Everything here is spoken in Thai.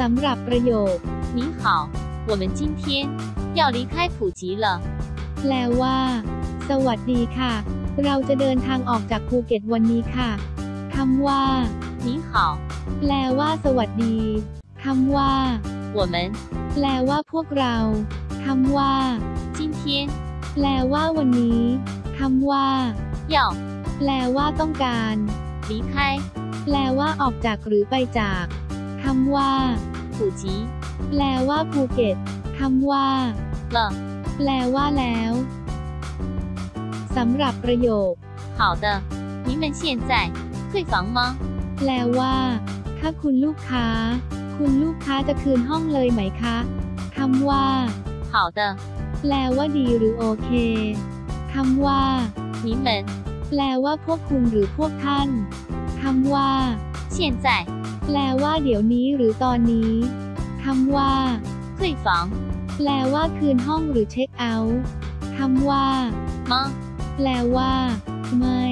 สำหรับประโยค 你好，我们今天要离开普吉了。 แปลว่า สวัสดีค่ะ เราจะเดินทางออกจากภูเก็ตวันนี้ค่ะคำว่า 你好， แปลว่า สวัสดีคำว่า 我们 แปลว่าพวกเราคำว่า 今天 แปลว่าวันนี้คำว่า 要 แปลว่าต้องการ 离开 แปลว่าออกจากหรือไปจาก คำว่า 普吉 แปลว่าภูเก็ตคำว่า 了。 แปลว่าแล้วสำหรับประโยค 好的，你们现在退房吗？ แปลว่า ถ้าคุณลูกค้า คุณลูกค้าจะคืนห้องเลยไหมคะคำว่า 好的， แปลว่าดีหรือโอเคคำว่า 你们 แปลว่าพวกคุณหรือพวกท่าน คำว่าเียนใจแปลว่าเดี๋ยวนี้หรือตอนนี้คำว่าคยฟองแปลว่าคืนห้องหรือเช็คเอาท์คำว่ามัแปลว่า ไม่